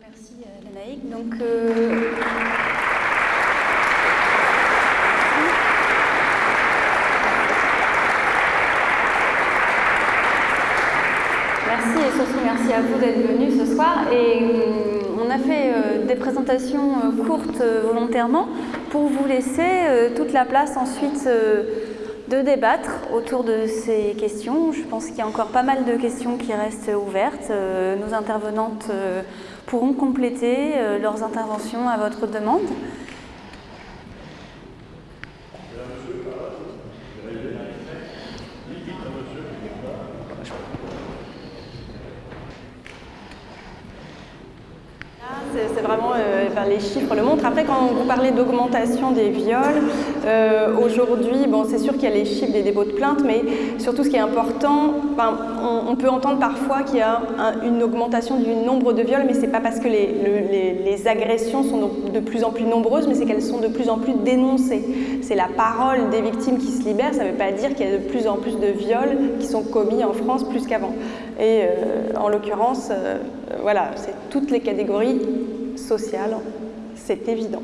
Merci Lanaïque. Donc, euh... Merci et surtout merci à vous d'être venus ce soir. Et euh, on a fait euh, des présentations euh, courtes volontairement pour vous laisser toute la place ensuite de débattre autour de ces questions. Je pense qu'il y a encore pas mal de questions qui restent ouvertes. Nos intervenantes pourront compléter leurs interventions à votre demande. c'est vraiment, euh, les chiffres le quand vous parlez d'augmentation des viols, euh, aujourd'hui, bon, c'est sûr qu'il y a les chiffres des dépôts de plainte, mais surtout ce qui est important, on, peut entendre parfois qu'il y a une augmentation du nombre de viols, mais c'est pas parce que les, agressions sont de plus en plus nombreuses, mais c'est qu'elles sont de plus en plus dénoncées. C'est la parole des victimes qui se libère, ça ne veut pas dire qu'il y a de plus en plus de viols qui sont commis en France plus qu'avant. Et euh, en l'occurrence, voilà, c'est toutes les catégories sociales, c'est évident.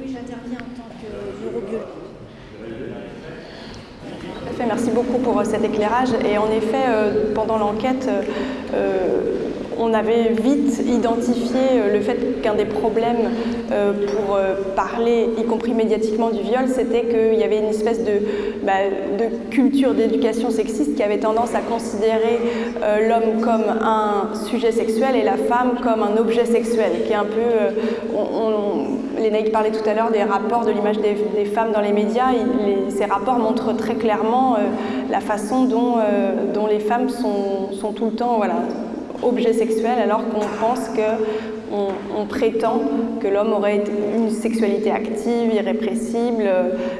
Oui, j'interviens en tant que Fait, merci beaucoup pour euh, cet éclairage. Et en effet, euh, pendant l'enquête, euh, on avait vite identifié euh, le fait qu'un des problèmes euh, pour euh, parler, y compris médiatiquement, du viol, c'était qu'il y avait une espèce de, bah, culture d'éducation sexiste qui avait tendance à considérer l'homme comme un sujet sexuel et la femme comme un objet sexuel, qui est un peu... On, tout à l'heure des rapports de l'image des, femmes dans les médias. ces rapports montrent très clairement la façon dont, dont les femmes sont, sont tout le temps voilà, objet sexuel alors qu'on pense qu'on on prétend que l'homme aurait une sexualité active, irrépressible,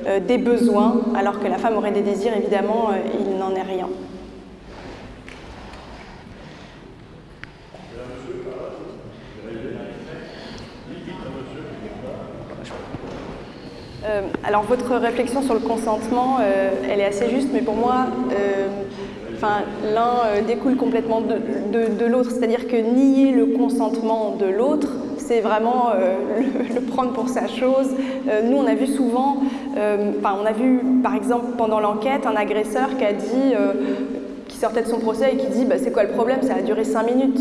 euh, des besoins, alors que la femme aurait des désirs, évidemment, euh, il n'en est rien. Euh, alors votre réflexion sur le consentement, elle est assez juste, mais pour moi, L'un euh, découle complètement de, l'autre, c'est-à-dire que nier le consentement de l'autre, c'est vraiment euh, le, prendre pour sa chose. Euh, nous, on a vu souvent, on a vu par exemple pendant l'enquête un agresseur qui dit, qui sortait de son procès et qui dit, bah, c'est quoi le problème? Ça a duré cinq minutes.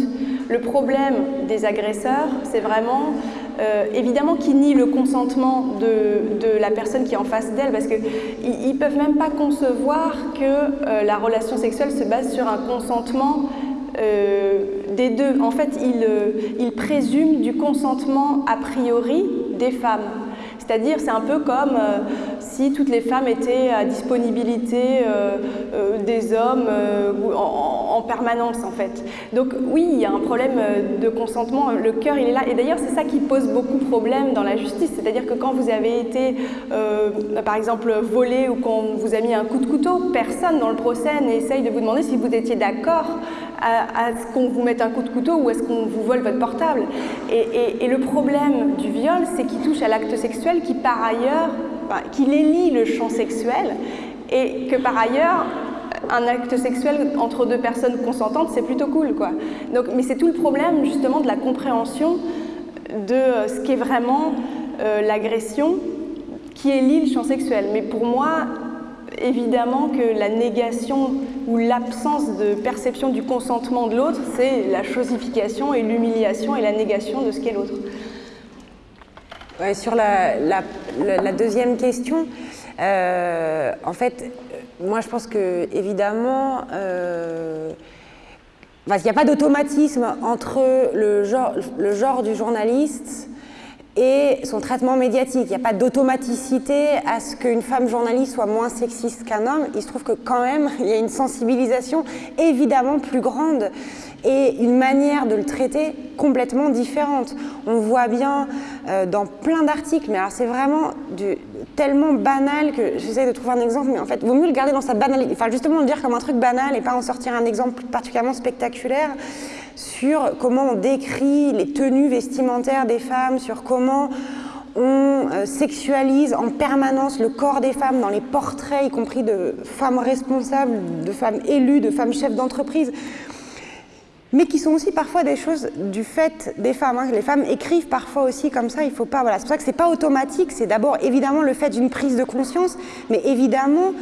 Le problème des agresseurs, c'est vraiment euh, évidemment qu'ils nient le consentement de, la personne qui est en face d'elle parce qu'ils ne peuvent même pas concevoir que euh, la relation sexuelle se base sur un consentement euh, des deux. En fait, ils présument du consentement a priori des femmes. C'est-à-dire, c'est un peu comme si toutes les femmes étaient à disponibilité des hommes en, permanence, en fait. Donc oui, il y a un problème de consentement, le cœur, il est là. Et d'ailleurs, c'est ça qui pose beaucoup de problèmes dans la justice. C'est-à-dire que quand vous avez été, par exemple, volé ou qu'on vous a mis un coup de couteau, personne dans le procès n'essaye de vous demander si vous étiez d'accord à, ce qu'on vous mette un coup de couteau ou est-ce qu'on vous vole votre portable. Et, le problème du viol, c'est qu'il touche à l'acte sexuel qui par ailleurs, qu'il élit le champ sexuel et que par ailleurs, un acte sexuel entre deux personnes consentantes, c'est plutôt cool. Quoi. Donc, mais c'est tout le problème justement de la compréhension de euh, ce qu'est vraiment euh, l'agression qui élit le champ sexuel. Mais pour moi, évidemment que la négation ou l'absence de perception du consentement de l'autre, c'est la chosification et l'humiliation et la négation de ce qu'est l'autre. sur la, deuxième question, euh, en fait, moi je pense que évidemment, euh, il n'y a pas d'automatisme entre le genre, le genre du journaliste et son traitement médiatique. Il n'y a pas d'automaticité à ce qu'une femme journaliste soit moins sexiste qu'un homme. Il se trouve que quand même, il y a une sensibilisation évidemment plus grande et une manière de le traiter complètement différente. On voit bien euh, dans plein d'articles, mais alors c'est vraiment tellement banal que j'essaie de trouver un exemple, mais en fait, vaut mieux le garder dans sa banalité, enfin justement le dire comme un truc banal et pas en sortir un exemple particulièrement spectaculaire sur comment on décrit les tenues vestimentaires des femmes, sur comment on euh, sexualise en permanence le corps des femmes dans les portraits, y compris de femmes responsables, de femmes élues, de femmes chefs d'entreprise. Mais qui sont aussi parfois des choses du fait des femmes. Hein. Les femmes écrivent parfois aussi comme ça, il faut pas... C'est pour ça que c'est pas automatique, c'est d'abord évidemment le fait d'une prise de conscience, mais évidemment,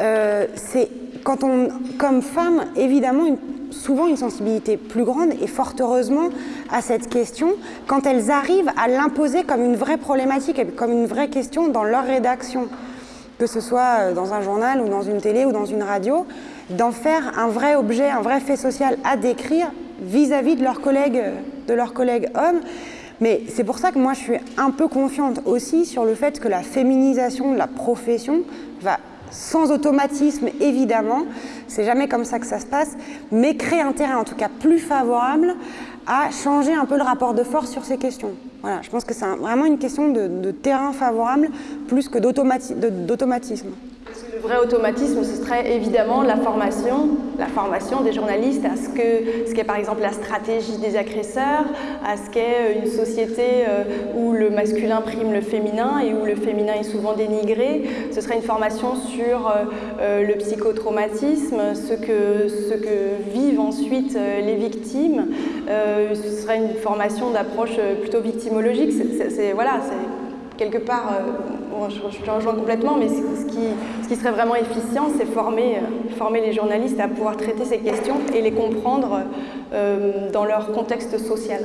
euh, c'est quand on, comme femme, évidemment, souvent une sensibilité plus grande et fort heureusement à cette question quand elles arrivent à l'imposer comme une vraie problématique et comme une vraie question dans leur rédaction, que ce soit euh, dans un journal ou dans une télé ou dans une radio d'en faire un vrai objet, un vrai fait social à décrire vis-à-vis de leurs collègues, de leurs collègues hommes. Mais c'est pour ça que moi je suis un peu confiante aussi sur le fait que la féminisation de la profession va sans automatisme évidemment, c'est jamais comme ça que ça se passe, mais créer un terrain en tout cas plus favorable à changer un peu le rapport de force sur ces questions. Voilà, je pense que c'est vraiment une question de, de terrain favorable plus que d'automatisme vrai automatisme, ce serait évidemment la formation, la formation des journalistes à ce qu'est ce par exemple la stratégie des agresseurs, à ce qu'est une société euh, où le masculin prime le féminin et où le féminin est souvent dénigré. Ce serait une formation sur euh, euh, le psychotraumatisme, ce que, ce que vivent ensuite les victimes. ce serait une formation d'approche plutôt victimologique. Quelque part, euh, je, te rejoins complètement, mais ce qui, serait vraiment efficient, c'est former, euh, former les journalistes à pouvoir traiter ces questions et les comprendre euh, dans leur contexte social.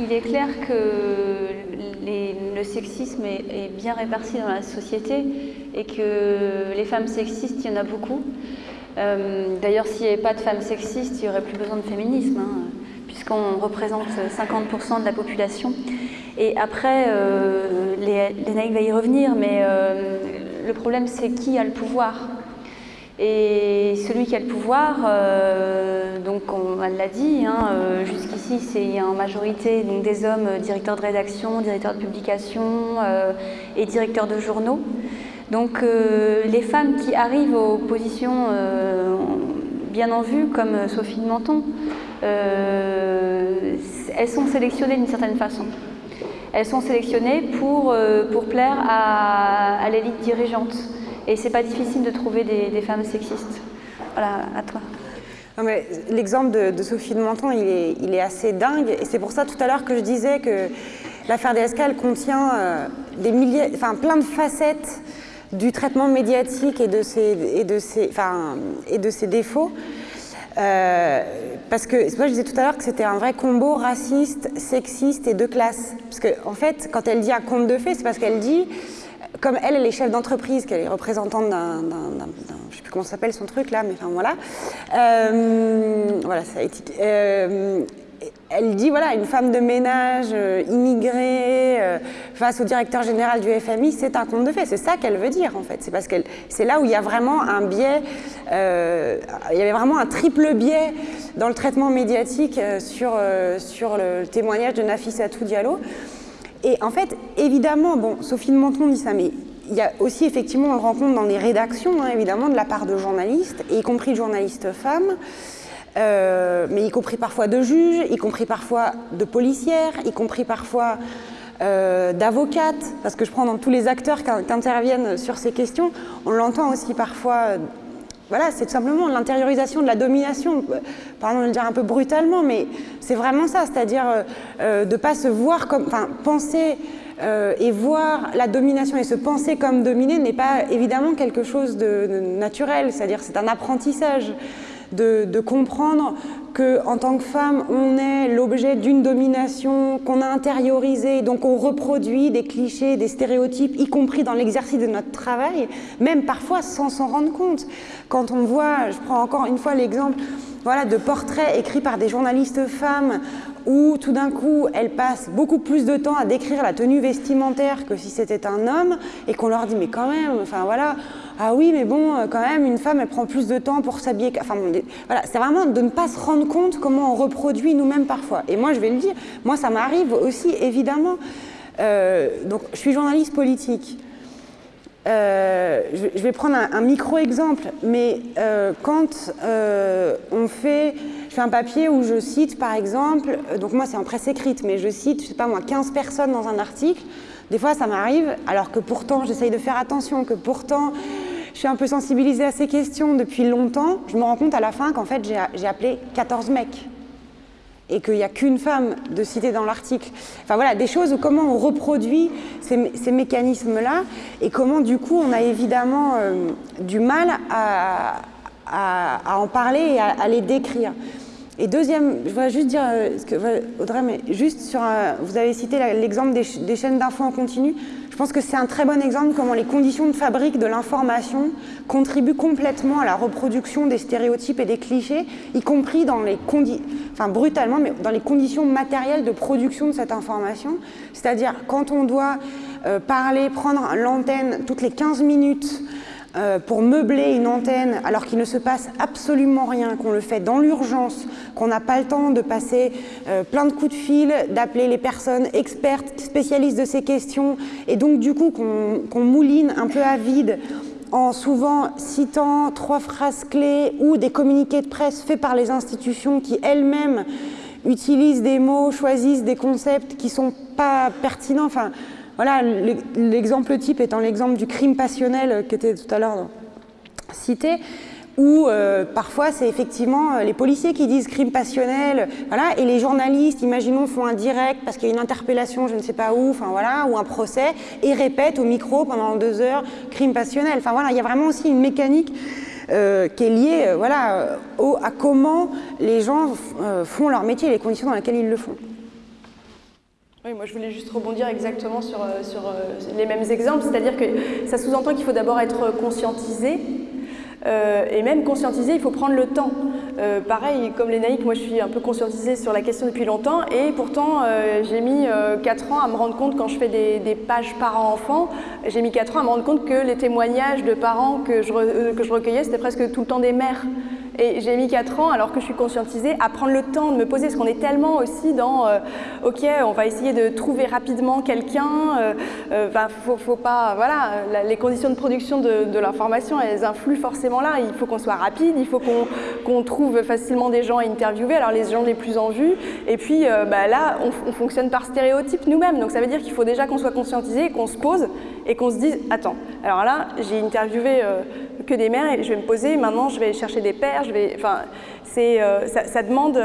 il est clair que le sexisme est, bien réparti dans la société et que les femmes sexistes, il y en a beaucoup. Euh, d'ailleurs, s'il n'y avait pas de femmes sexistes, il n'y aurait plus besoin de féminisme, hein, puisqu'on représente 50% de la population. Et après, euh, va y revenir, mais euh, le problème, c'est qui a le pouvoir et celui qui a le pouvoir, euh, donc on, l'a dit, hein, jusqu'ici c'est en majorité des hommes directeurs de rédaction, directeurs de publication et directeurs de journaux. Donc euh, les femmes qui arrivent aux positions euh, bien en vue, comme Sophie de Menton, euh, elles sont sélectionnées d'une certaine façon. Elles sont sélectionnées pour, pour plaire à, l'élite dirigeante. Et c'est pas difficile de trouver des, femmes sexistes. Voilà, à toi. L'exemple de, Sophie de Menton, il est, il est assez dingue. Et c'est pour ça tout à l'heure que je disais que l'affaire DSK, contient des milliers, enfin, plein de facettes du traitement médiatique et de ses, et de ses, enfin, et de ses défauts. Euh, parce que, moi je disais tout à l'heure que c'était un vrai combo raciste, sexiste et de classe. Parce qu'en en fait, quand elle dit un conte de fées, c'est parce qu'elle dit, comme elle, elle est chef d'entreprise, qu'elle est représentante d'un, je sais plus comment s'appelle son truc là, mais enfin voilà. Euh, voilà, ça a été, euh, elle dit, voilà, une femme de ménage euh, immigrée euh, face au directeur général du FMI, c'est un conte de fait. C'est ça qu'elle veut dire, en fait. C'est parce que c'est là où il y a vraiment un biais, euh, il y avait vraiment un triple biais dans le traitement médiatique sur, sur le témoignage de Nafissatou Diallo. Et en fait, évidemment, bon, Sophie de Menton dit ça, mais il y a aussi, effectivement, on le rencontre dans les rédactions, hein, évidemment, de la part de journalistes, y compris de journalistes femmes. Euh, mais y compris parfois de juges, y compris parfois de policières, y compris parfois euh, d'avocates, parce que je prends dans tous les acteurs qui, interviennent sur ces questions, on l'entend aussi parfois, euh, voilà, c'est tout simplement l'intériorisation de la domination, pardon de le dire un peu brutalement, mais c'est vraiment ça, c'est-à-dire de ne pas se voir comme, enfin, penser et voir la domination et se penser comme dominé n'est pas évidemment quelque chose de naturel, c'est-à-dire c'est un apprentissage de, comprendre qu'en tant que femme, on est l'objet d'une domination qu'on a intériorisée, donc on reproduit des clichés, des stéréotypes, y compris dans l'exercice de notre travail, même parfois sans s'en rendre compte. Quand on voit, je prends encore une fois l'exemple voilà, de portraits écrits par des journalistes femmes où tout d'un coup elles passent beaucoup plus de temps à décrire la tenue vestimentaire que si c'était un homme et qu'on leur dit mais quand même, enfin voilà, ah oui mais bon euh, quand même une femme elle prend plus de temps pour s'habiller, enfin voilà, c'est vraiment de ne pas se rendre compte comment on reproduit nous-mêmes parfois. Et moi je vais le dire, moi ça m'arrive aussi évidemment, euh, donc je suis journaliste politique, euh, je vais prendre un, micro-exemple, mais quand on fait, je fais un papier où je cite par exemple, donc moi c'est en presse écrite, mais je cite, je sais pas moi, 15 personnes dans un article, Des fois, ça m'arrive, alors que pourtant, j'essaye de faire attention, que pourtant, je suis un peu sensibilisée à ces questions depuis longtemps. Je me rends compte à la fin qu'en fait, j'ai appelé 14 mecs et qu'il n'y a qu'une femme de citer dans l'article. Enfin voilà, des choses où comment on reproduit ces, mécanismes-là et comment du coup on a évidemment euh, du mal à, en parler et à, les décrire. Et deuxième, je voudrais juste dire, euh, Audrey, mais juste sur, vous avez cité l'exemple des, des, chaînes d'infos en continu. Je pense que c'est un très bon exemple comment les conditions de fabrique de l'information contribuent complètement à la reproduction des stéréotypes et des clichés, y compris dans les conditions, enfin brutalement, mais dans les conditions matérielles de production de cette information. C'est-à-dire quand on doit euh, parler, prendre l'antenne toutes les 15 minutes, euh, pour meubler une antenne alors qu'il ne se passe absolument rien, qu'on le fait dans l'urgence, qu'on n'a pas le temps de passer euh, plein de coups de fil, d'appeler les personnes expertes, spécialistes de ces questions, et donc du coup qu'on mouline un peu à vide en souvent citant trois phrases clés ou des communiqués de presse faits par les institutions qui elles-mêmes utilisent des mots, choisissent des concepts qui ne sont pas pertinents. Enfin, voilà, l'exemple type étant l'exemple du crime passionnel qui était tout à l'heure cité, où euh, parfois c'est effectivement euh, les policiers qui disent crime passionnel, voilà, et les journalistes, imaginons, font un direct parce qu'il y a une interpellation, je ne sais pas où, ou un procès, et répètent au micro pendant deux heures crime passionnel. Enfin voilà, il y a vraiment aussi une mécanique euh, qui est liée, voilà, à comment les gens font leur métier et les conditions dans lesquelles ils le font. Oui, moi je voulais juste rebondir exactement sur, euh, euh, les mêmes exemples, c'est-à-dire que ça sous-entend qu'il faut d'abord être conscientisé, euh, et même conscientisé, il faut prendre le temps. pareil, comme les naïcs, moi je suis un peu conscientisée sur la question depuis longtemps, et pourtant j'ai mis 4 ans à me rendre compte quand je fais des, des pages parents-enfants, j'ai mis 4 ans à me rendre compte que les témoignages de parents que je, que je recueillais, c'était presque tout le temps des mères. Et j'ai mis 4 ans, alors que je suis conscientisée, à prendre le temps de me poser, parce qu'on est tellement aussi dans euh, OK, on va essayer de trouver rapidement quelqu'un, euh, euh faut, faut, pas, voilà, les conditions de production de, l'information, elles influent forcément là. Il faut qu'on soit rapide, il faut qu'on trouve facilement des gens à interviewer, alors les gens les plus en vue, et puis bah, là, on, on, fonctionne par stéréotype nous-mêmes, donc ça veut dire qu'il faut déjà qu'on soit conscientisé, qu'on se pose, et qu'on se dise, attends, alors là, j'ai interviewé que des mères et je vais me poser, maintenant je vais chercher des pères, je vais, enfin, c'est, euh, ça, demande,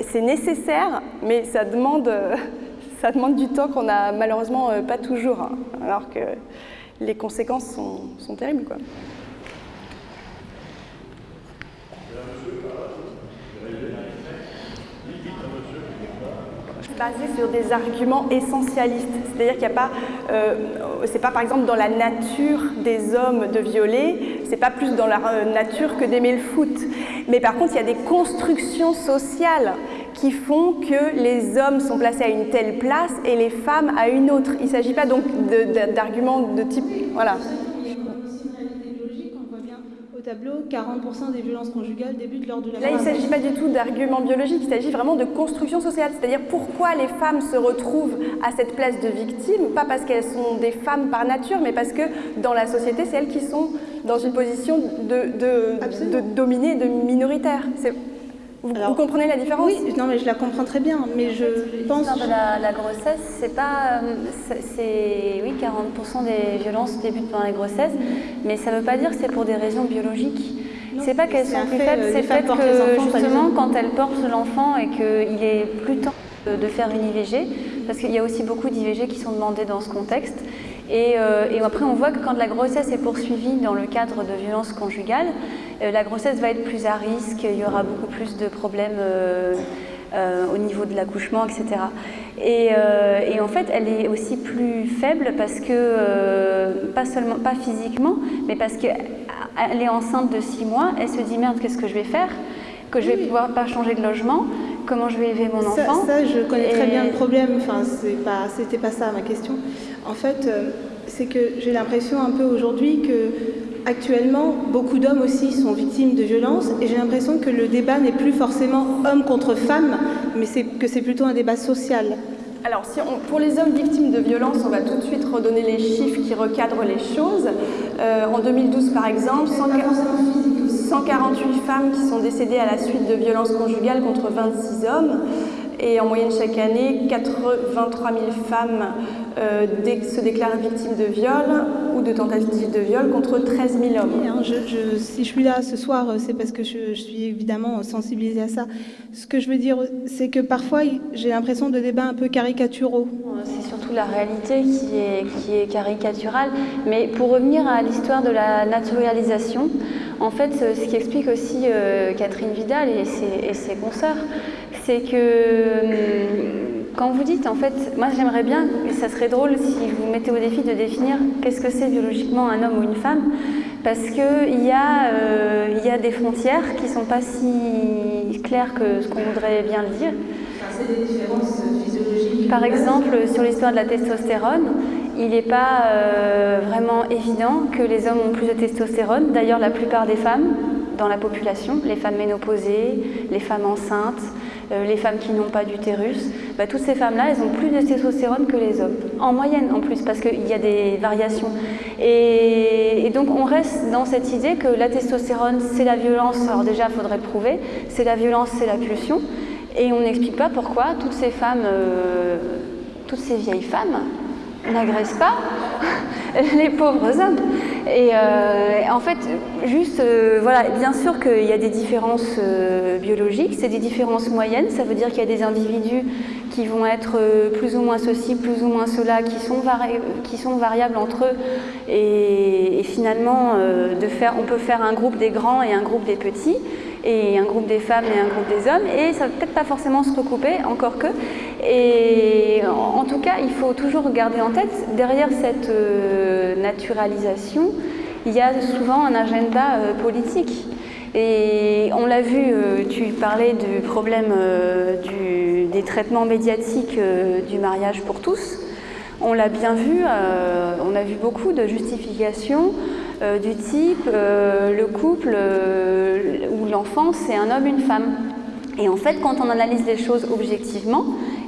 c'est nécessaire, mais ça demande, ça demande du temps qu'on n'a malheureusement euh, pas toujours, hein, alors que les conséquences sont, sont terribles. Quoi. Basé sur des arguments essentialistes. C'est-à-dire qu'il n'y a pas, euh, c'est pas par exemple dans la nature des hommes de violer, c'est pas plus dans la euh, nature que d'aimer le foot. Mais par contre, il y a des constructions sociales qui font que les hommes sont placés à une telle place et les femmes à une autre. Il ne s'agit pas donc d'arguments de, type, voilà tableau, 40% des violences conjugales débutent lors de la Là, il ne s'agit pas du tout d'arguments biologiques, il s'agit vraiment de construction sociale. C'est-à-dire pourquoi les femmes se retrouvent à cette place de victime, pas parce qu'elles sont des femmes par nature, mais parce que dans la société, c'est elles qui sont dans une position de, de, de dominée, de minoritaire. Vous, comprenez la différence Oui, non, mais je la comprends très bien. Mais je pense. de la, grossesse, c'est pas. Euh, c'est oui, 40% des violences débutent pendant la grossesse, mais ça ne veut pas dire que c'est pour des raisons biologiques. C'est pas qu'elles sont plus faibles, c'est fait que justement, quand elles portent l'enfant et qu'il est plus temps de faire une IVG, parce qu'il y a aussi beaucoup d'IVG qui sont demandées dans ce contexte. Et, euh, et, après, on voit que quand la grossesse est poursuivie dans le cadre de violences conjugales, euh, la grossesse va être plus à risque, il y aura beaucoup plus de problèmes euh, au niveau de l'accouchement, etc. Et, en fait, elle est aussi plus faible parce que, pas seulement, pas physiquement, mais parce qu'elle est enceinte de 6 mois, elle se dit merde, qu'est-ce que je vais faire? Que je vais pouvoir pas changer de logement? Comment je vais élever mon enfant? Ça, je connais très bien le problème, enfin, c'était pas, pas ça ma question. En fait, c'est que j'ai l'impression un peu aujourd'hui que actuellement, beaucoup d'hommes aussi sont victimes de violences et j'ai l'impression que le débat n'est plus forcément homme contre femme, mais que c'est plutôt un débat social. Alors, si pour les hommes victimes de violences, on va tout de suite redonner les chiffres qui recadrent les choses. Euh, en 2012, par exemple, 148 femmes qui sont décédées à la suite de violences conjugales contre 26 hommes. Et en moyenne chaque année, 23 000 femmes euh, se déclarent victimes de viol ou de tentatives de viol contre 13 000 hommes. Hein, si je suis là ce soir, euh, c'est parce que je, suis évidemment sensibilisée à ça. Ce que je veux dire, c'est que parfois, j'ai l'impression de débats un peu caricaturaux. C'est surtout la réalité qui est, qui est caricaturale. Mais pour revenir à l'histoire de la naturalisation, en fait, ce qui explique aussi euh, Catherine Vidal et ses, et ses consoeurs, c'est que hum, quand vous dites, en fait, moi j'aimerais bien, ça serait drôle si vous mettez au défi de définir qu'est-ce que c'est biologiquement un homme ou une femme, parce qu'il y, a, euh, y a des frontières qui ne sont pas si claires que ce qu'on voudrait bien le dire. Par exemple, sur l'histoire de la testostérone, il n'est pas euh, vraiment évident que les hommes ont plus de testostérone. D'ailleurs, la plupart des femmes dans la population, les femmes ménopausées, les femmes enceintes, les femmes qui n'ont pas d'utérus, bah, toutes ces femmes-là, elles ont plus de testostérone que les hommes. En moyenne en plus, parce qu'il y a des variations. Et, donc on reste dans cette idée que la testostérone, c'est la violence. Alors déjà, il faudrait le prouver. C'est la violence, c'est la pulsion. Et on n'explique pas pourquoi toutes ces femmes, euh, toutes ces vieilles femmes, n'agressent pas les pauvres hommes. Et euh, en fait, juste, euh, voilà, bien sûr qu'il y a des différences euh, biologiques, c'est des différences moyennes, ça veut dire qu'il y a des individus qui vont être plus ou moins ceci, plus ou moins cela, qui sont, qui sont variables entre eux. Et, finalement, on peut faire un groupe des grands et un groupe des petits et un groupe des femmes et un groupe des hommes, et ça ne va peut-être pas forcément se recouper, encore que. Et en, tout cas, il faut toujours garder en tête, derrière cette euh, naturalisation, il y a souvent un agenda euh, politique. Et on l'a vu, euh, tu parlais du problème des traitements médiatiques du mariage pour tous. On l'a bien vu, on a vu beaucoup de justifications du type le couple ou l'enfant, c'est un homme, une femme. Et en fait, quand on analyse les choses objectivement,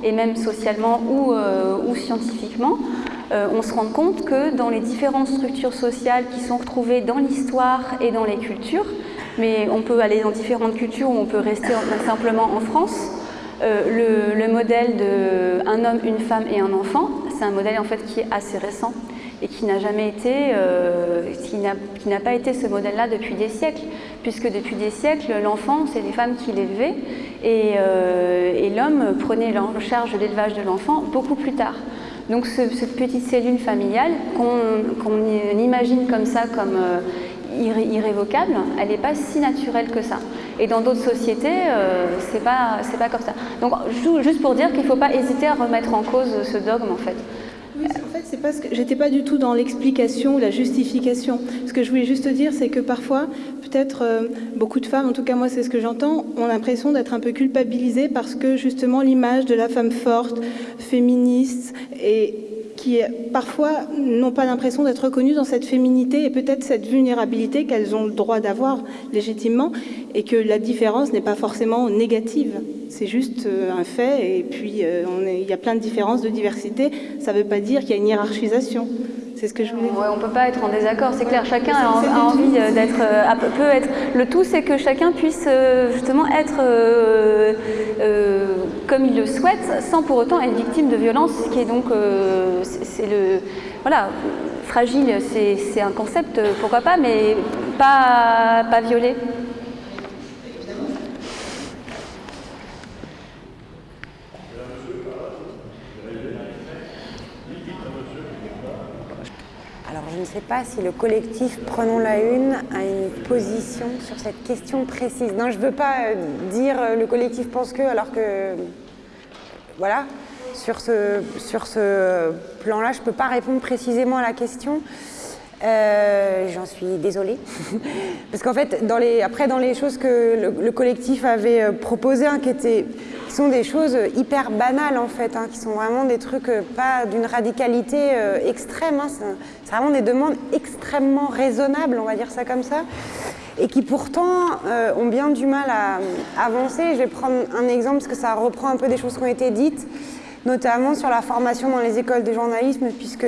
et même socialement ou, ou scientifiquement, on se rend compte que dans les différentes structures sociales qui sont retrouvées dans l'histoire et dans les cultures, mais on peut aller dans différentes cultures ou on peut rester simplement en France, le, le, modèle de un homme, une femme et un enfant, c'est un modèle en fait qui est assez récent et qui n'a jamais été, euh, qui n'a pas été ce modèle-là depuis des siècles, puisque depuis des siècles, l'enfant, c'est les femmes qui l'élevaient, et, euh, l'homme prenait en charge l'élevage de l'enfant beaucoup plus tard. Donc cette petite cellule familiale qu'on imagine comme ça, comme euh, irrévocable, elle n'est pas si naturelle que ça. Et dans d'autres sociétés, euh, c'est pas, pas comme ça. Donc juste pour dire qu'il ne faut pas hésiter à remettre en cause ce dogme en fait. En fait, c'est parce que j'étais pas du tout dans l'explication ou la justification. Ce que je voulais juste dire, c'est que parfois, peut-être euh, beaucoup de femmes, en tout cas moi c'est ce que j'entends, ont l'impression d'être un peu culpabilisées parce que justement l'image de la femme forte, féministe et qui parfois n'ont pas l'impression d'être reconnues dans cette féminité et peut-être cette vulnérabilité qu'elles ont le droit d'avoir légitimement et que la différence n'est pas forcément négative. C'est juste euh, un fait et puis euh, il y a plein de différences, de diversité. Ça ne veut pas dire qu'il y a une hiérarchisation. C'est ce que je voulais dire. on ne peut pas être en désaccord, c'est clair. Chacun a, envie euh, d'être. peut être. Le tout, c'est que chacun puisse justement être comme il le souhaite, sans pour autant être victime de violence, qui est donc. c'est le. Voilà, fragile, c'est un concept, pourquoi pas, mais pas, pas violé. je ne sais pas si le collectif Prenons la Une a une position sur cette question précise. Non, je ne veux pas euh, dire euh, le collectif pense que, alors que. Voilà. Sur ce, plan-là, je ne peux pas répondre précisément à la question. Euh, j'en suis désolée. Parce qu'en fait, après, dans les choses que le, collectif avait proposées, hein, qui sont des choses hyper banales en fait, hein, qui sont vraiment des trucs euh, pas d'une radicalité euh, extrême. Hein. c'est vraiment des demandes extrêmement raisonnables, on va dire ça comme ça, et qui pourtant euh, ont bien du mal à, avancer. Je vais prendre un exemple parce que ça reprend un peu des choses qui ont été dites, notamment sur la formation dans les écoles de journalisme, puisque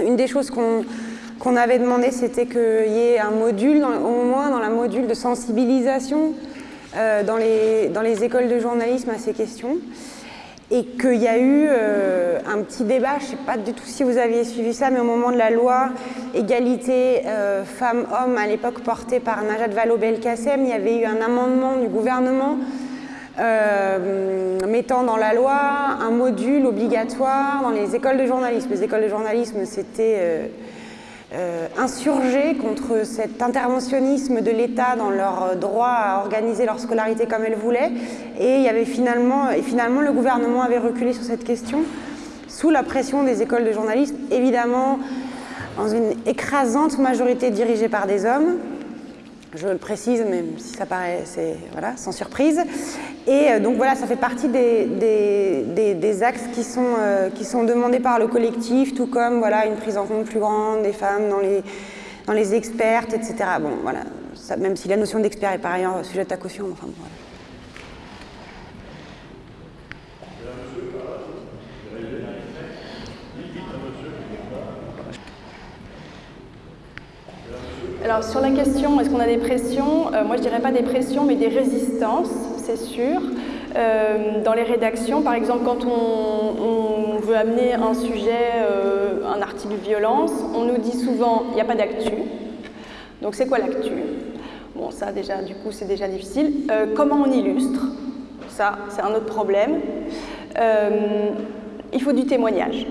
une des choses qu'on avait demandé, c'était qu'il y ait un module, au moins dans la module de sensibilisation, dans, les, dans les écoles de journalisme à ces questions et qu'il y a eu euh, un petit débat, je ne sais pas du tout si vous aviez suivi ça, mais au moment de la loi égalité euh, femmes-hommes à l'époque portée par Najat Vallaud-Belkacem, il y avait eu un amendement du gouvernement euh, mettant dans la loi un module obligatoire dans les écoles de journalisme. Les écoles de journalisme, c'était euh, insurgé contre cet interventionnisme de l'État dans leur droit à organiser leur scolarité comme elles voulaient. Et, il y avait finalement, et finalement, le gouvernement avait reculé sur cette question sous la pression des écoles de journalisme, évidemment dans une écrasante majorité dirigée par des hommes je le précise, même si ça paraît voilà, sans surprise. Et euh, donc voilà, ça fait partie des, des, axes qui sont, euh, qui sont demandés par le collectif, tout comme voilà, une prise en compte plus grande des femmes dans les, dans les expertes, etc. Bon, voilà, même si la notion d'expert est par ailleurs sujette à caution. Alors sur la question, est-ce qu'on a des pressions euh, Moi je dirais pas des pressions, mais des résistances, c'est sûr. Euh, dans les rédactions, par exemple, quand on, veut amener un sujet, euh, un article violence, on nous dit souvent il n'y a pas d'actu. Donc c'est quoi l'actu? Bon, ça déjà, du coup, c'est déjà difficile. comment on illustre? Ça, c'est un autre problème. il faut du témoignage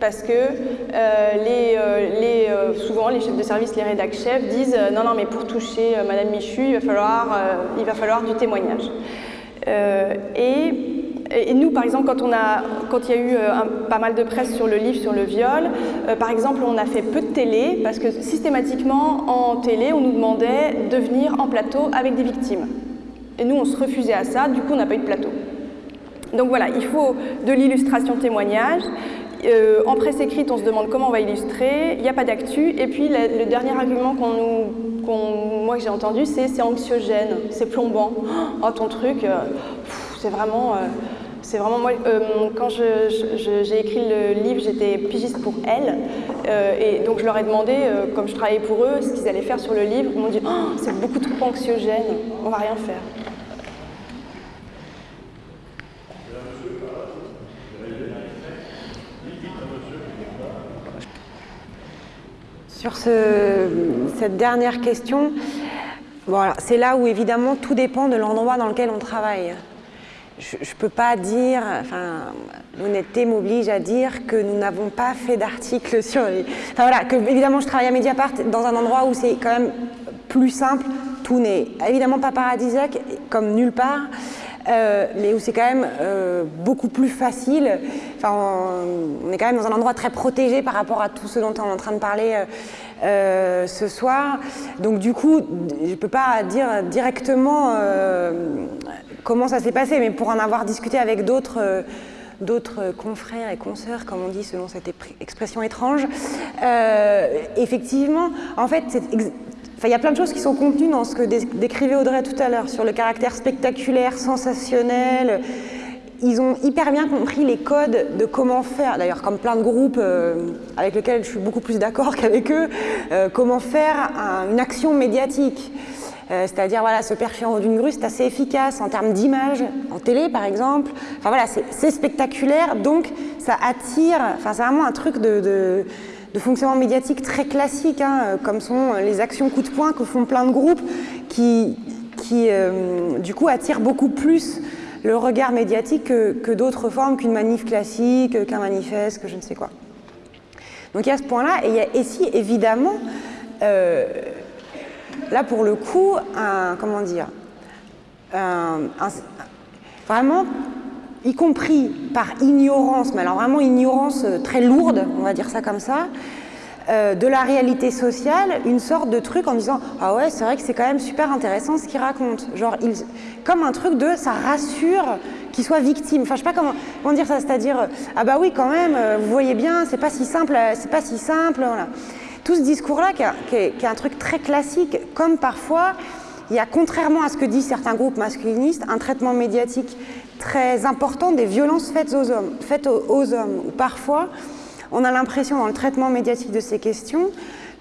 parce que euh, euh, euh, souvent les chefs de service, les rédac chefs disent non, non, mais pour toucher Madame Michu, il va falloir, il va falloir du témoignage. Et, et, nous, par exemple, quand, on a, quand il y a eu pas mal de presse sur le livre, sur le viol, par exemple, on a fait peu de télé parce que systématiquement en télé, on nous demandait de venir en plateau avec des victimes. Et nous, on se refusait à ça, du coup, on n'a pas eu de plateau. Donc voilà, il faut de l'illustration témoignage, euh, en presse écrite, on se demande comment on va illustrer, il n'y a pas d'actu. Et puis le, dernier argument qu'on moi que j'ai entendu, c'est c'est anxiogène, c'est plombant. Oh ton truc, euh, c'est vraiment, euh, c'est vraiment moi. quand j'ai écrit le livre, j'étais pigiste pour elle, et donc je leur ai demandé, comme je travaillais pour eux, ce qu'ils allaient faire sur le livre. Ils m'ont dit oh, c'est beaucoup trop anxiogène, on va rien faire. Sur cette dernière question, c'est là où évidemment tout dépend de l'endroit dans lequel on travaille. Je ne peux pas dire, enfin, l'honnêteté m'oblige à dire que nous n'avons pas fait d'article sur. Enfin voilà, que évidemment je travaille à Mediapart dans un endroit où c'est quand même plus simple, tout n'est évidemment pas paradisiaque, comme nulle part, euh, mais où c'est quand même euh, beaucoup plus facile. Enfin, on, est quand même dans un endroit très protégé par rapport à tout ce dont on est en train de parler euh, ce soir. Donc du coup, je ne peux pas dire directement comment ça s'est passé, mais pour en avoir discuté avec d'autres confrères et consoeurs, comme on dit selon cette expression étrange. effectivement, en fait, il y a plein de choses qui sont contenues dans ce que décrivait Audrey tout à l'heure, sur le caractère spectaculaire, sensationnel. Ils ont hyper bien compris les codes de comment faire, d'ailleurs comme plein de groupes euh, avec lesquels je suis beaucoup plus d'accord qu'avec eux, euh, comment faire une action médiatique. Euh, c'est-à-dire voilà, se percher en haut d'une grue, c'est assez efficace en termes d'image, en télé par exemple. Enfin voilà, c'est spectaculaire, donc ça attire, enfin c'est vraiment un truc de de fonctionnement médiatique très classique, hein, euh, comme sont les actions coup de poing que font plein de groupes qui, euh, du coup, attirent beaucoup plus le regard médiatique que, d'autres formes, qu'une manif classique, qu'un manifeste, que je ne sais quoi. Donc il y a ce point-là, et il y a ici, évidemment, euh, là pour le coup, un, comment dire, vraiment y compris par ignorance, mais alors vraiment ignorance euh, très lourde, on va dire ça comme ça, euh, de la réalité sociale, une sorte de truc en disant « Ah ouais, c'est vrai que c'est quand même super intéressant ce qu'il raconte. » Genre, comme un truc de « ça rassure qu'il soit victime ». Enfin, je sais pas comment, comment dire ça, c'est-à-dire « Ah bah oui, quand même, euh, vous voyez bien, c'est pas si simple, c'est pas si simple. » voilà. Tout ce discours-là, qui, est un truc très classique, comme parfois, il y a, contrairement à ce que disent certains groupes masculinistes, un traitement médiatique très important des violences faites aux hommes, faites aux, hommes. Parfois, on a l'impression dans le traitement médiatique de ces questions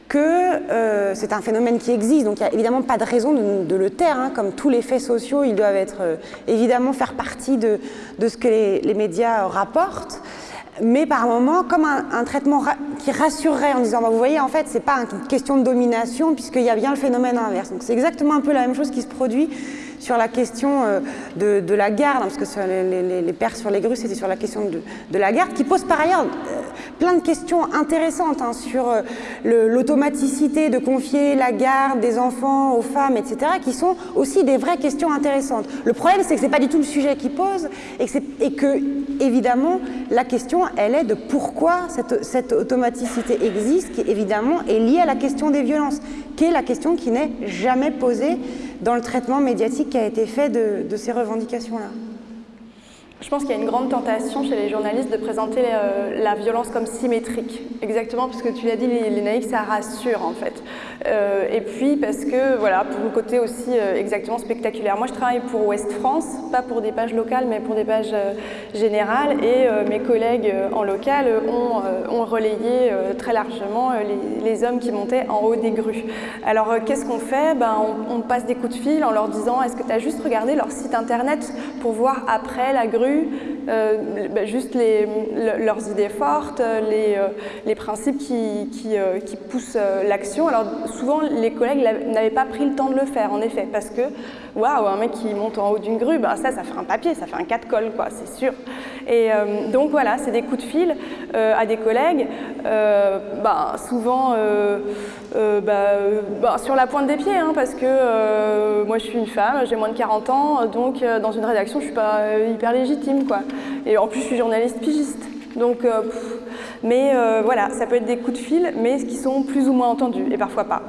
que euh, c'est un phénomène qui existe, donc il n'y a évidemment pas de raison de, le taire, hein. comme tous les faits sociaux, ils doivent être euh, évidemment faire partie de, ce que les, médias rapportent, mais par moment comme un, traitement qui rassurerait en disant bah, vous voyez en fait c'est pas une question de domination puisqu'il y a bien le phénomène inverse. Donc c'est exactement un peu la même chose qui se produit sur la question euh, de, la garde, hein, parce que les, les, pères sur les grues, c'était sur la question de, la garde, qui pose par ailleurs euh, plein de questions intéressantes hein, sur euh, l'automaticité de confier la garde des enfants aux femmes, etc., qui sont aussi des vraies questions intéressantes. Le problème, c'est que ce n'est pas du tout le sujet qui pose, et que, évidemment, la question, elle est de pourquoi cette automaticité existe, qui évidemment est liée à la question des violences, qui est la question qui n'est jamais posée dans le traitement médiatique qui a été fait de, ces revendications-là. Je pense qu'il y a une grande tentation chez les journalistes de présenter euh, la violence comme symétrique. Exactement, parce que tu l'as dit, les, naïfs, ça rassure en fait. Euh, et puis parce que, voilà, pour le côté aussi euh, exactement spectaculaire. Moi, je travaille pour Ouest France, pas pour des pages locales, mais pour des pages générales. Et mes collègues en local ont, relayé très largement les, hommes qui montaient en haut des grues. Alors, qu'est-ce qu'on fait? Ben, on passe des coups de fil en leur disant est-ce que tu as juste regardé leur site internet pour voir après la grue? Euh, bah, juste leurs idées fortes, les, euh, principes qui, euh, qui poussent l'action. Alors souvent, les collègues n'avaient pas pris le temps de le faire, en effet, parce que, waouh, un mec qui monte en haut d'une grue, bah, ça, ça fait un papier, ça fait un 4 cols, quoi, c'est sûr. Et donc voilà, c'est des coups de fil à des collègues, bah, souvent bah, sur la pointe des pieds, hein, parce que moi je suis une femme, j'ai moins de 40 ans, donc dans une rédaction, je suis pas hyper légitime quoi. Et en plus, je suis journaliste pigiste. Donc, euh, mais euh, voilà, ça peut être des coups de fil, mais qui sont plus ou moins entendus, et parfois pas.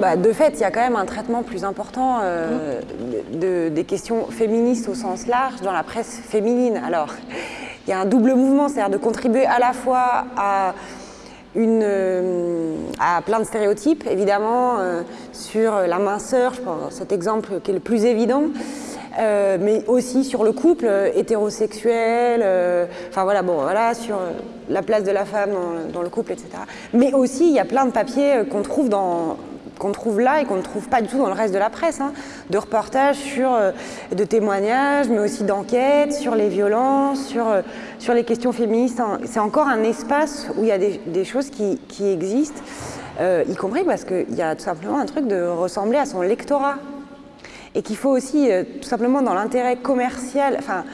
Bah, de fait, il y a quand même un traitement plus important euh, de, des questions féministes au sens large dans la presse féminine. Alors, il y a un double mouvement, c'est-à-dire de contribuer à la fois à, une, euh, à plein de stéréotypes, évidemment, euh, sur la minceur, je pense, cet exemple qui est le plus évident, euh, mais aussi sur le couple hétérosexuel, enfin voilà, bon, voilà, sur la place de la femme dans, dans, le couple, etc. Mais aussi, il y a plein de papiers qu'on trouve dans, qu'on trouve là et qu'on ne trouve pas du tout dans le reste de la presse, hein. de reportages sur, euh, de témoignages, mais aussi d'enquêtes sur les violences, sur, euh, sur les questions féministes. Hein. C'est encore un espace où il y a des, choses qui, existent, euh, y compris parce qu'il y a tout simplement un truc de ressembler à son lectorat. Et qu'il faut aussi, tout simplement dans l'intérêt commercial, enfin,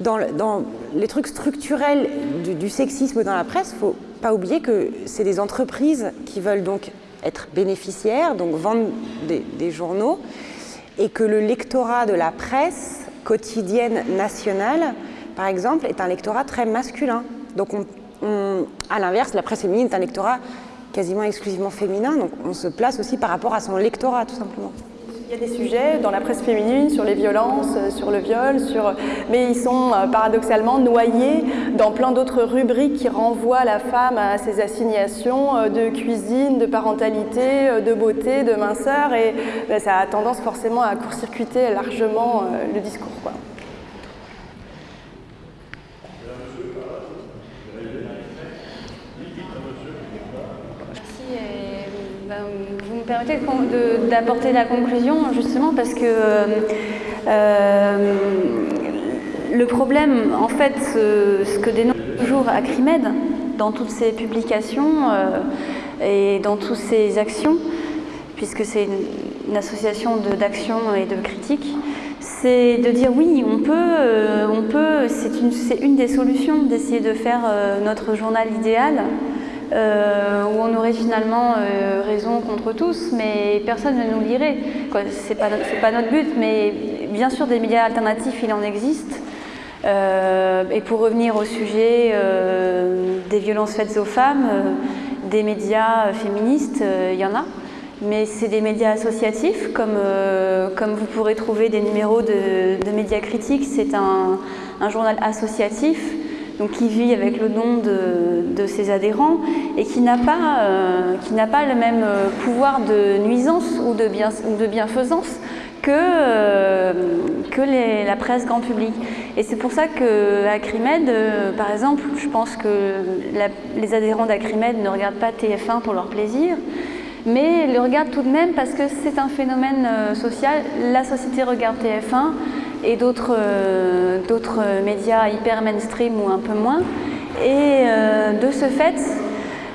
dans, dans, les trucs structurels du, du sexisme dans la presse, il ne faut pas oublier que c'est des entreprises qui veulent donc être bénéficiaire, donc vendre des, journaux, et que le lectorat de la presse quotidienne nationale, par exemple, est un lectorat très masculin. Donc, à l'inverse, la presse féminine est un lectorat quasiment exclusivement féminin, donc on se place aussi par rapport à son lectorat, tout simplement. Il y a des sujets dans la presse féminine sur les violences, euh, sur le viol, sur... mais ils sont euh, paradoxalement noyés dans plein d'autres rubriques qui renvoient la femme à ses assignations euh, de cuisine, de parentalité, de beauté, de minceur, et ben, ça a tendance forcément à court-circuiter largement le discours. Permettez d'apporter la conclusion justement parce que euh, le problème, en fait, ce, que dénonce toujours Acrimed dans toutes ses publications euh, et dans toutes ses actions, puisque c'est une, association d'action et de critique, c'est de dire oui, on peut, euh, on peut c'est une, une, des solutions d'essayer de faire notre journal idéal euh, où on aurait finalement euh, raison contre tous, mais personne ne nous lirait. Ce n'est pas, pas, notre but, mais bien sûr des médias alternatifs, il en existe. Euh, et pour revenir au sujet des violences faites aux femmes, des médias féministes, il y en a. Mais c'est des médias associatifs, comme, vous pourrez trouver des numéros de, médias critiques. C'est un, journal associatif donc qui vit avec le don de, ses adhérents et qui n'a pas, pas le même pouvoir de nuisance ou de, bien, de bienfaisance que, que la presse grand public. Et c'est pour ça qu'Acrimed, par exemple, je pense que les adhérents d'Acrimed ne regardent pas TF1 pour leur plaisir, mais le regardent tout de même parce que c'est un phénomène social. La société regarde TF1 et d'autres médias hyper mainstream ou un peu moins. Et de ce fait,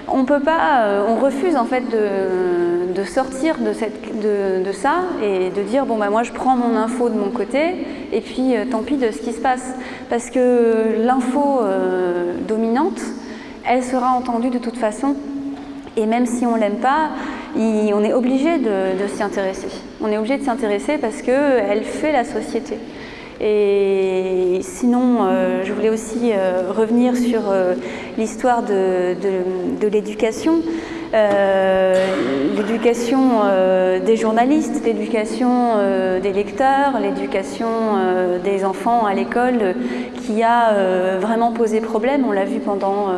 on peut pas, on refuse en fait de, sortir de, cette, de, ça et de dire bon bah moi je prends mon info de mon côté et puis tant pis de ce qui se passe parce que l'info dominante elle sera entendue de toute façon et même si on l'aime pas, on est obligé de, s'y intéresser. On est obligé de s'y intéresser parce qu'elle fait la société. Et sinon, euh, je voulais aussi euh, revenir sur euh, l'histoire de, l'éducation. l'éducation des journalistes, l'éducation des lecteurs, l'éducation des enfants à l'école qui a vraiment posé problème. On l'a vu pendant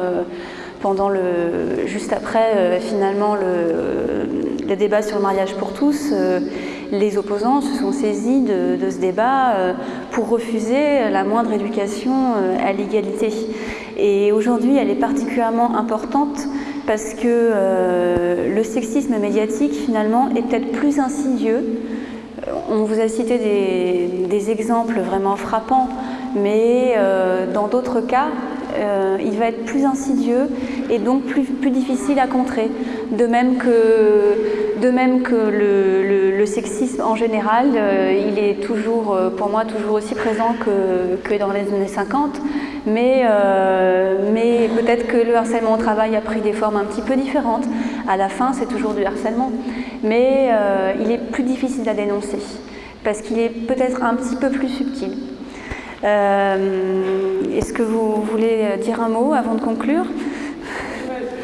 pendant le, juste après euh, finalement le, débat sur le mariage pour tous, euh, les opposants se sont saisis de, ce débat euh, pour refuser la moindre éducation à l'égalité. Et aujourd'hui, elle est particulièrement importante parce que le sexisme médiatique finalement est peut-être plus insidieux. On vous a cité des, des exemples vraiment frappants, mais dans d'autres cas, euh, il va être plus insidieux et donc plus, difficile à contrer. De même que, le, sexisme en général, euh, il est toujours, euh, pour moi, toujours aussi présent que, que dans les années 50, mais, mais peut-être que le harcèlement au travail a pris des formes un petit peu différentes. À la fin, c'est toujours du harcèlement, mais il est plus difficile à dénoncer parce qu'il est peut-être un petit peu plus subtil. Euh, est-ce que vous voulez dire un mot avant de conclure?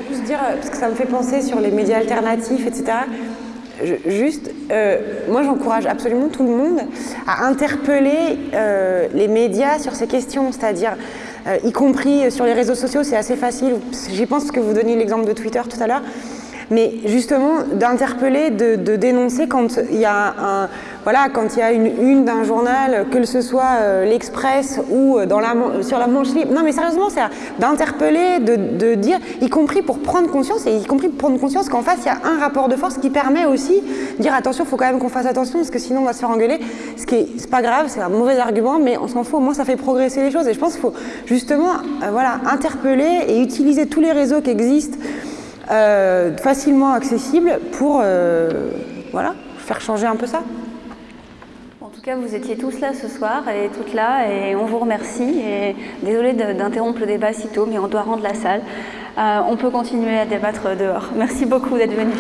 Juste dire, parce que ça me fait penser sur les médias alternatifs, etc. juste, euh, moi j'encourage absolument tout le monde à interpeller euh, les médias sur ces questions, c'est-à-dire y compris sur les réseaux sociaux, c'est assez facile. J'y pense que vous donniez l'exemple de Twitter tout à l'heure mais justement d'interpeller, de, dénoncer quand il y a un, voilà, quand il y a une une d'un journal, que ce soit euh, l'Express ou euh, sur la manche libre. Non, mais sérieusement, c'est d'interpeller, de, dire, y compris pour prendre conscience, et y compris pour prendre conscience qu'en face, il y a un rapport de force qui permet aussi de dire attention, il faut quand même qu'on fasse attention, parce que sinon on va se faire engueuler. Ce qui est, pas grave, c'est un mauvais argument, mais on s'en fout, au moins ça fait progresser les choses. Et je pense qu'il faut justement euh, voilà, interpeller et utiliser tous les réseaux qui existent facilement accessible pour voilà, faire changer un peu ça. Tout cas, vous étiez tous là ce soir et toutes là et on vous remercie. Et désolé d'interrompre le débat si tôt, mais on doit rendre la salle. Euh, on peut continuer à débattre dehors. Merci beaucoup d'être venus.